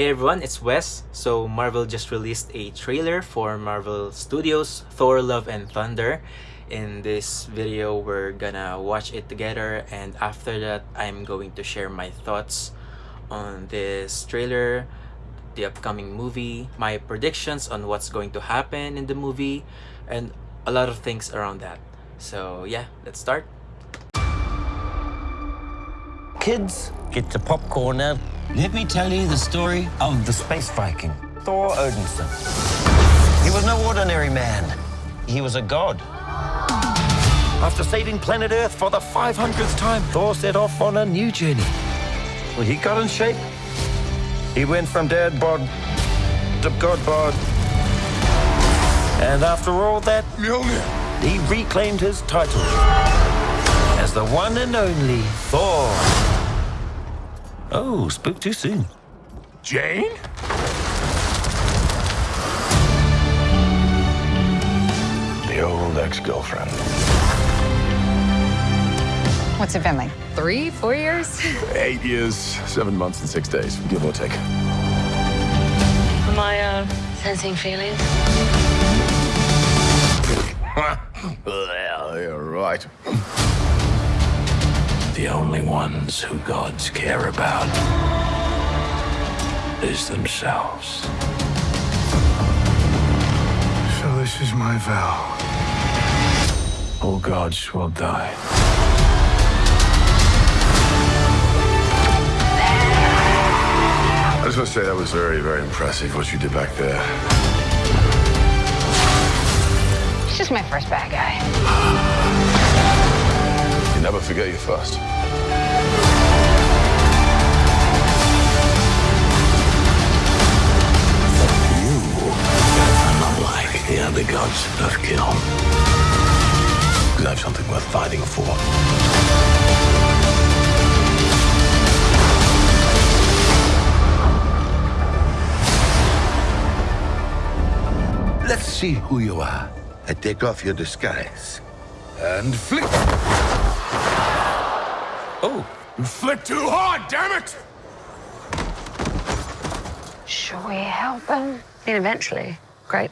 Hey everyone, it's Wes. So Marvel just released a trailer for Marvel Studios Thor Love and Thunder. In this video, we're gonna watch it together and after that, I'm going to share my thoughts on this trailer, the upcoming movie, my predictions on what's going to happen in the movie, and a lot of things around that. So yeah, let's start. Kids, get the popcorn now. Let me tell you the story of the space Viking, Thor Odinson. He was no ordinary man. He was a god. After saving planet Earth for the 500th time, Thor set off on a new journey. Well, he got in shape. He went from dad bod to god bod. And after all that, he reclaimed his title as the one and only Thor. Oh, spoke too soon. Jane? The old ex-girlfriend. What's it been like? Three, four years? Eight years, seven months, and six days, give or take. Am I uh, sensing feelings? well, you're right. The only ones who gods care about is themselves. So this is my vow. All gods will die. I just want to say that was very, very impressive what you did back there. He's just my first bad guy. You never forget your first. I'm not like the other gods of kill. Because I have something worth fighting for. Let's see who you are. I take off your disguise. And flick. Oh, You flick too hard, damn it! Should we help him? I mean, eventually. Great.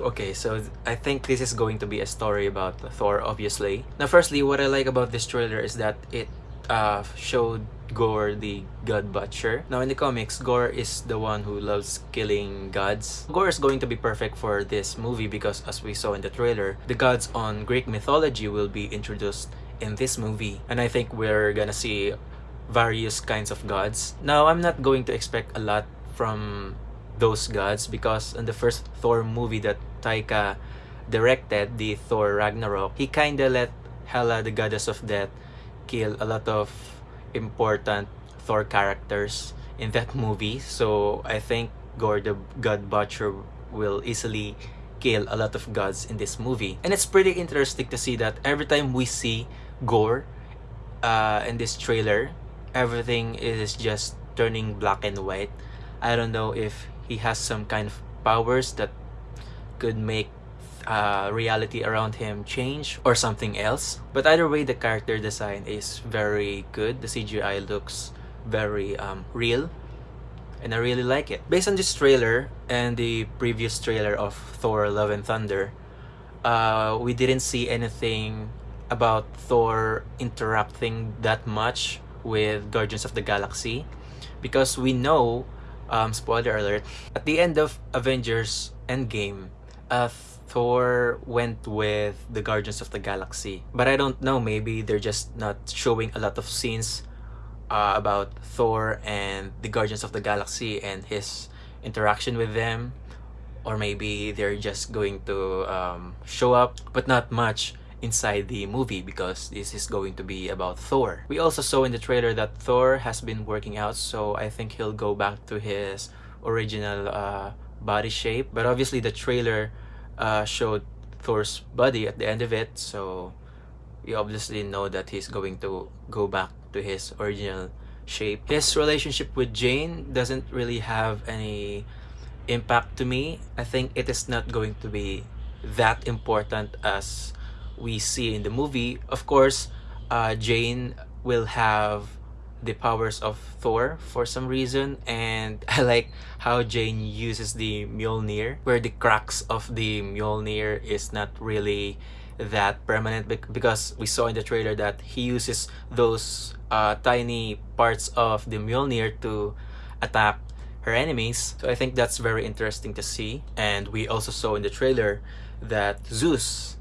Okay, so I think this is going to be a story about Thor, obviously. Now, firstly, what I like about this trailer is that it uh, showed Gore the God Butcher. Now, in the comics, Gore is the one who loves killing gods. Gore is going to be perfect for this movie because, as we saw in the trailer, the gods on Greek mythology will be introduced in this movie. And I think we're gonna see various kinds of gods. Now, I'm not going to expect a lot from those gods because in the first Thor movie that Taika directed, the Thor Ragnarok, he kinda let Hela, the goddess of death, kill a lot of important Thor characters in that movie. So I think Gore the God Butcher will easily kill a lot of gods in this movie. And it's pretty interesting to see that every time we see Gore uh, in this trailer, everything is just turning black and white. I don't know if he has some kind of powers that could make uh, reality around him change or something else. But either way, the character design is very good. The CGI looks very um, real and I really like it. Based on this trailer and the previous trailer of Thor Love and Thunder, uh, we didn't see anything about Thor interacting that much with Guardians of the Galaxy because we know, um, spoiler alert, at the end of Avengers Endgame, uh, Thor went with the Guardians of the Galaxy. But I don't know, maybe they're just not showing a lot of scenes uh, about Thor and the Guardians of the Galaxy and his interaction with them. Or maybe they're just going to um, show up, but not much inside the movie because this is going to be about Thor. We also saw in the trailer that Thor has been working out, so I think he'll go back to his original uh, body shape. But obviously the trailer uh, showed Thor's body at the end of it, so we obviously know that he's going to go back to his original shape. His relationship with Jane doesn't really have any impact to me. I think it is not going to be that important as we see in the movie. Of course, uh, Jane will have the powers of Thor for some reason and I like how Jane uses the Mjolnir where the cracks of the Mjolnir is not really that permanent because we saw in the trailer that he uses those uh, tiny parts of the Mjolnir to attack her enemies. So I think that's very interesting to see and we also saw in the trailer that Zeus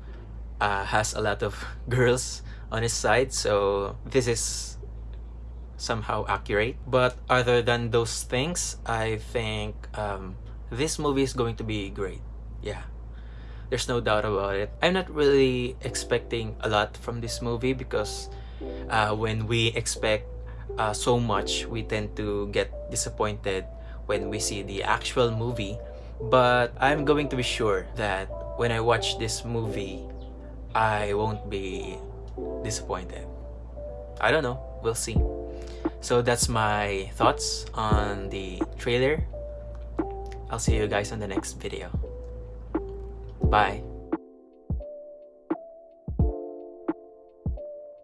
uh, has a lot of girls on his side. So this is somehow accurate but other than those things I think um, this movie is going to be great yeah there's no doubt about it I'm not really expecting a lot from this movie because uh, when we expect uh, so much we tend to get disappointed when we see the actual movie but I'm going to be sure that when I watch this movie I won't be disappointed. I don't know. We'll see. So that's my thoughts on the trailer. I'll see you guys on the next video. Bye.